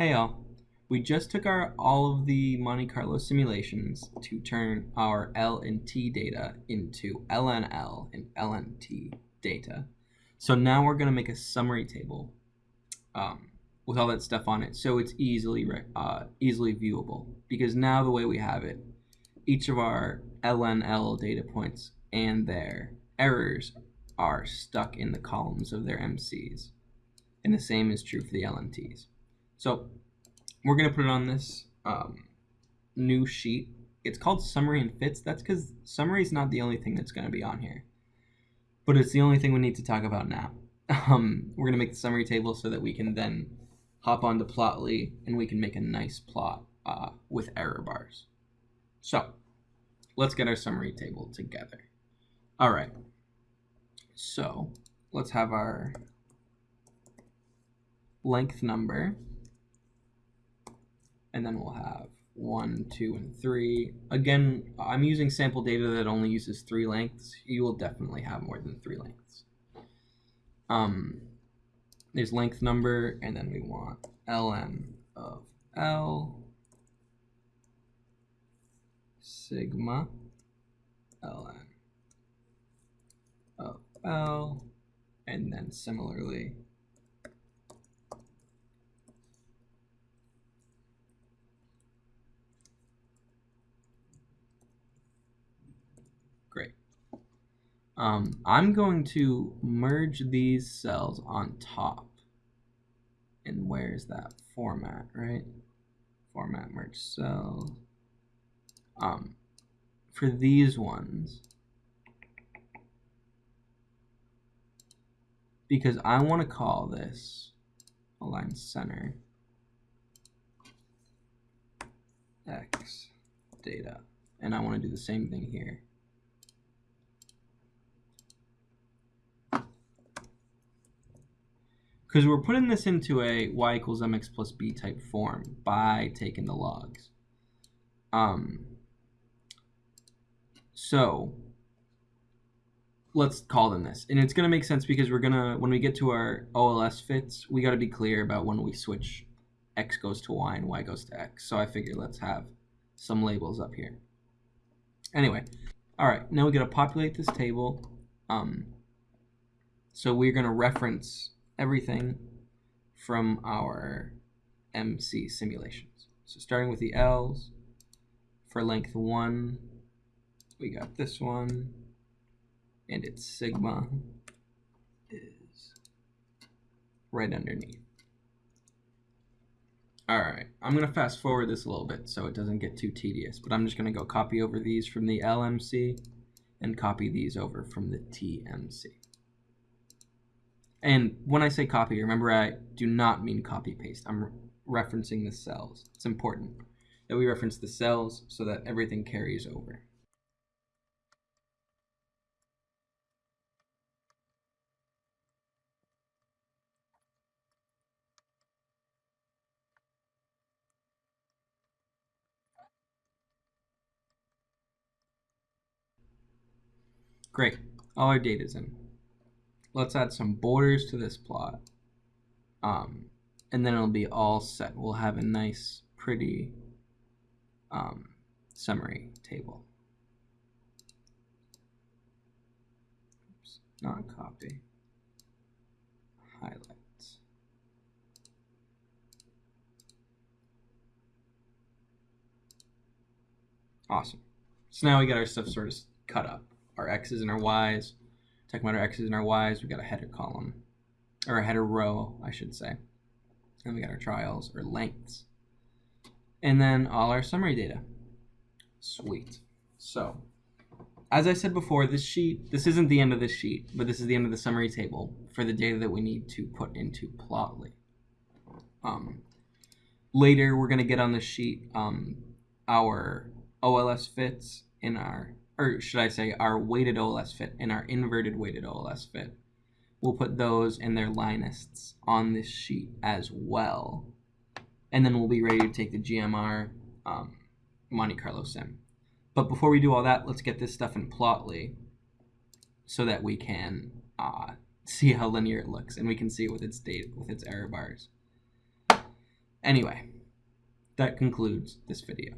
Hey all, we just took our all of the Monte Carlo simulations to turn our L and T data into LNL and LNT data. So now we're going to make a summary table um, with all that stuff on it so it's easily uh, easily viewable because now the way we have it, each of our LNL data points and their errors are stuck in the columns of their MCs. And the same is true for the LNTs. So we're going to put it on this um, new sheet. It's called summary and fits. That's because summary is not the only thing that's going to be on here. But it's the only thing we need to talk about now. Um, we're going to make the summary table so that we can then hop onto Plotly and we can make a nice plot uh, with error bars. So let's get our summary table together. All right. So let's have our length number and then we'll have one, two, and three. Again, I'm using sample data that only uses three lengths. You will definitely have more than three lengths. Um, there's length number, and then we want ln of L sigma ln of L, and then similarly Um, I'm going to merge these cells on top. And where's that format, right? Format merge cell. Um, for these ones, because I want to call this align center x data. And I want to do the same thing here. Because we're putting this into a y equals mx plus b type form by taking the logs. Um, so let's call them this. And it's going to make sense because we're going to, when we get to our OLS fits, we got to be clear about when we switch x goes to y and y goes to x. So I figure let's have some labels up here. Anyway, all right, now we got to populate this table. Um, so we're going to reference everything from our MC simulations. So starting with the L's, for length 1, we got this one, and its sigma is right underneath. Alright, I'm going to fast forward this a little bit so it doesn't get too tedious, but I'm just going to go copy over these from the LMC and copy these over from the TMC. And when I say copy, remember I do not mean copy paste. I'm re referencing the cells. It's important that we reference the cells so that everything carries over. Great, all our data's in let's add some borders to this plot. Um, and then it'll be all set. We'll have a nice, pretty um, summary table. Oops, not copy. Highlights. Awesome. So now we got our stuff sort of cut up. Our X's and our Y's. Talking about our x's and our y's, we got a header column, or a header row, I should say. And we got our trials, or lengths. And then all our summary data. Sweet. So, as I said before, this sheet, this isn't the end of this sheet, but this is the end of the summary table for the data that we need to put into Plotly. Um, later, we're going to get on the sheet um, our OLS fits in our or should I say our weighted OLS fit and our inverted weighted OLS fit. We'll put those and their lists on this sheet as well. And then we'll be ready to take the GMR um, Monte Carlo sim. But before we do all that, let's get this stuff in Plotly so that we can uh, see how linear it looks and we can see it with its data, with its error bars. Anyway, that concludes this video.